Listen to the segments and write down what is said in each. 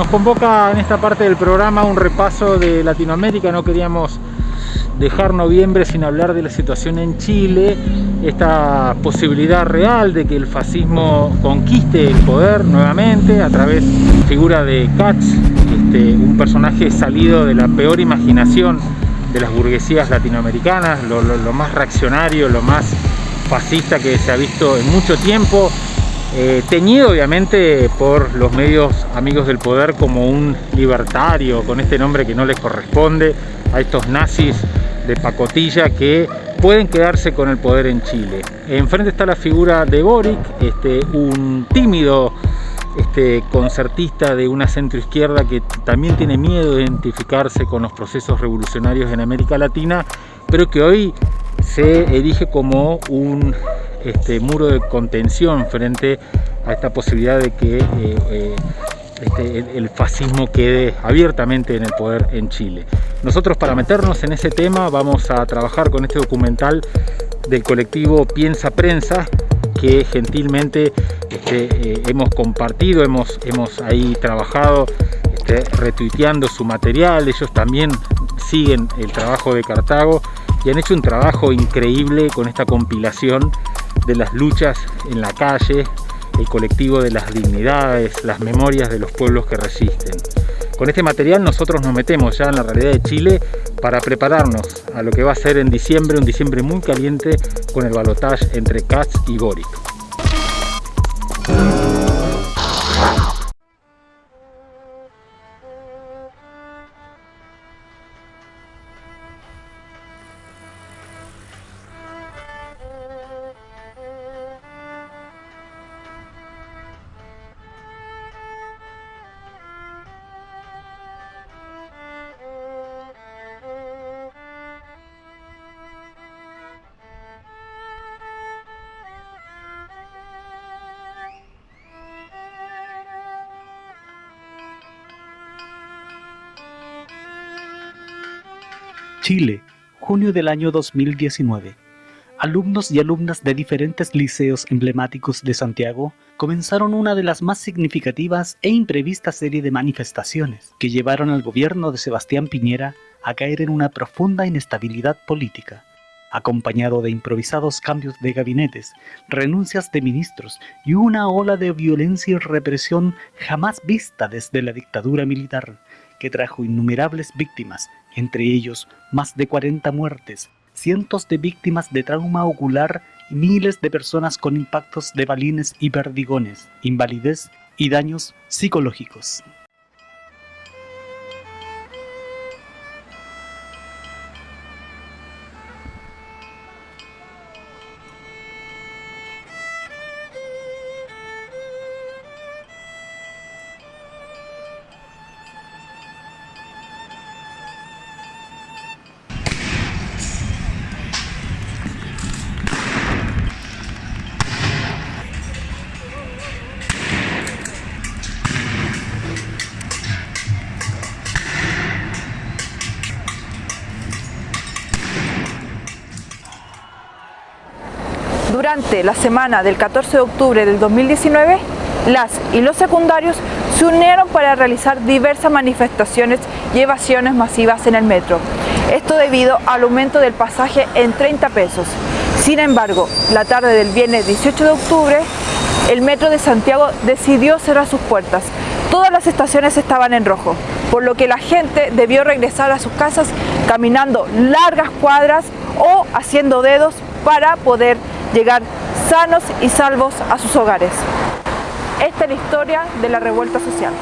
nos convoca en esta parte del programa un repaso de Latinoamérica, no queríamos dejar noviembre sin hablar de la situación en Chile, esta posibilidad real de que el fascismo conquiste el poder nuevamente a través de la figura de Katz, este, un personaje salido de la peor imaginación de las burguesías latinoamericanas, lo, lo más reaccionario, lo más fascista que se ha visto en mucho tiempo, eh, teñido obviamente por los medios amigos del poder como un libertario con este nombre que no les corresponde a estos nazis de pacotilla que pueden quedarse con el poder en Chile. Enfrente está la figura de Boric, este, un tímido este, concertista de una centroizquierda que también tiene miedo de identificarse con los procesos revolucionarios en América Latina, pero que hoy se erige como un este muro de contención frente a esta posibilidad de que eh, eh, este, el, fascismo quede abiertamente en el poder en Chile. Nosotros para meternos en ese tema vamos a trabajar con este documental del colectivo Piensa Prensa que gentilmente este, eh, hemos compartido, hemos, hemos ahí trabajado este, retuiteando su material, ellos también siguen el trabajo de Cartago y han hecho un trabajo increíble con esta compilación de las luchas en la calle, el colectivo de las dignidades, las memorias de los pueblos que resisten. Con este material nosotros nos metemos ya en la realidad de Chile para prepararnos a lo que va a ser en diciembre, un diciembre muy caliente con el balotaje entre Katz y Boric. Chile, junio del año 2019. Alumnos y alumnas de diferentes liceos emblemáticos de Santiago comenzaron una de las más significativas e imprevistas serie de manifestaciones que llevaron al gobierno de Sebastián Piñera a caer en una profunda inestabilidad política, acompañado de improvisados cambios de gabinetes, renuncias de ministros y una ola de violencia y represión jamás vista desde la dictadura militar, que trajo innumerables víctimas entre ellos más de 40 muertes, cientos de víctimas de trauma ocular y miles de personas con impactos de balines y perdigones, invalidez y daños psicológicos. Durante la semana del 14 de octubre del 2019, las y los secundarios se unieron para realizar diversas manifestaciones y evasiones masivas en el metro. Esto debido al aumento del pasaje en 30 pesos. Sin embargo, la tarde del viernes 18 de octubre, el metro de Santiago decidió cerrar sus puertas. Todas las estaciones estaban en rojo, por lo que la gente debió regresar a sus casas caminando largas cuadras o haciendo dedos para poder llegar sanos y salvos a sus hogares. Esta es la historia de la revuelta social.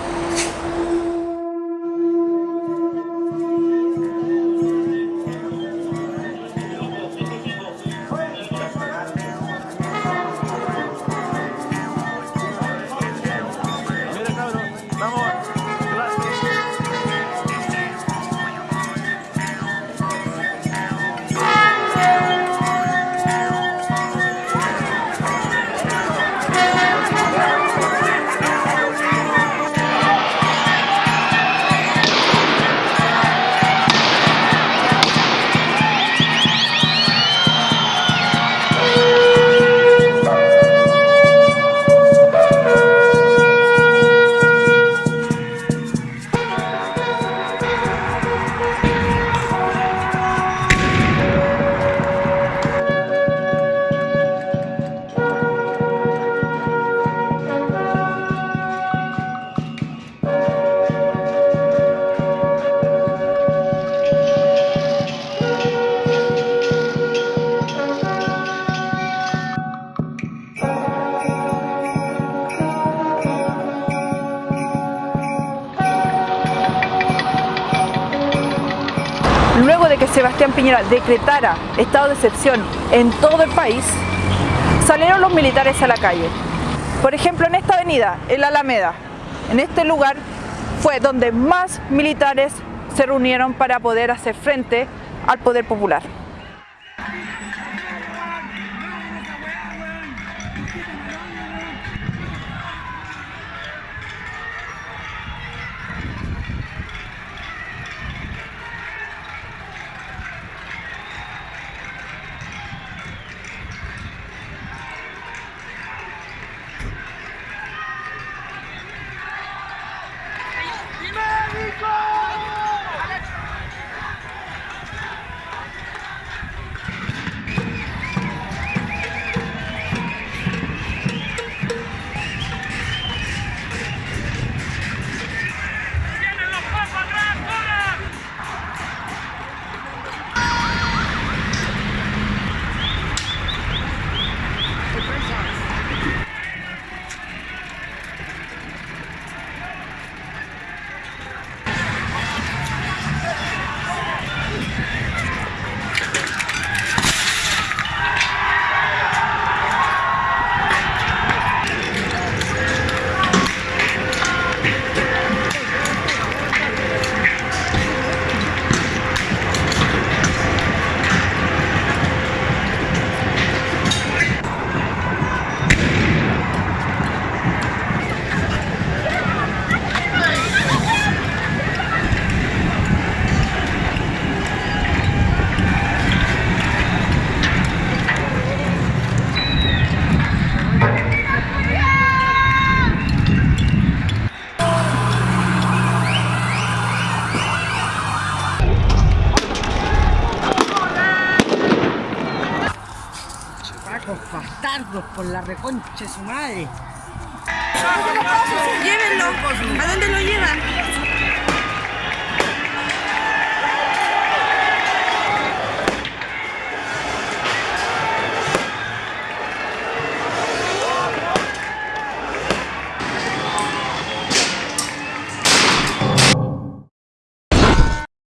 Luego de que Sebastián Piñera decretara estado de excepción en todo el país, salieron los militares a la calle. Por ejemplo, en esta avenida, en la Alameda, en este lugar fue donde más militares se reunieron para poder hacer frente al poder popular. Bastardos por la reconcha de su madre. Llévenlo. ¿A dónde lo llevan?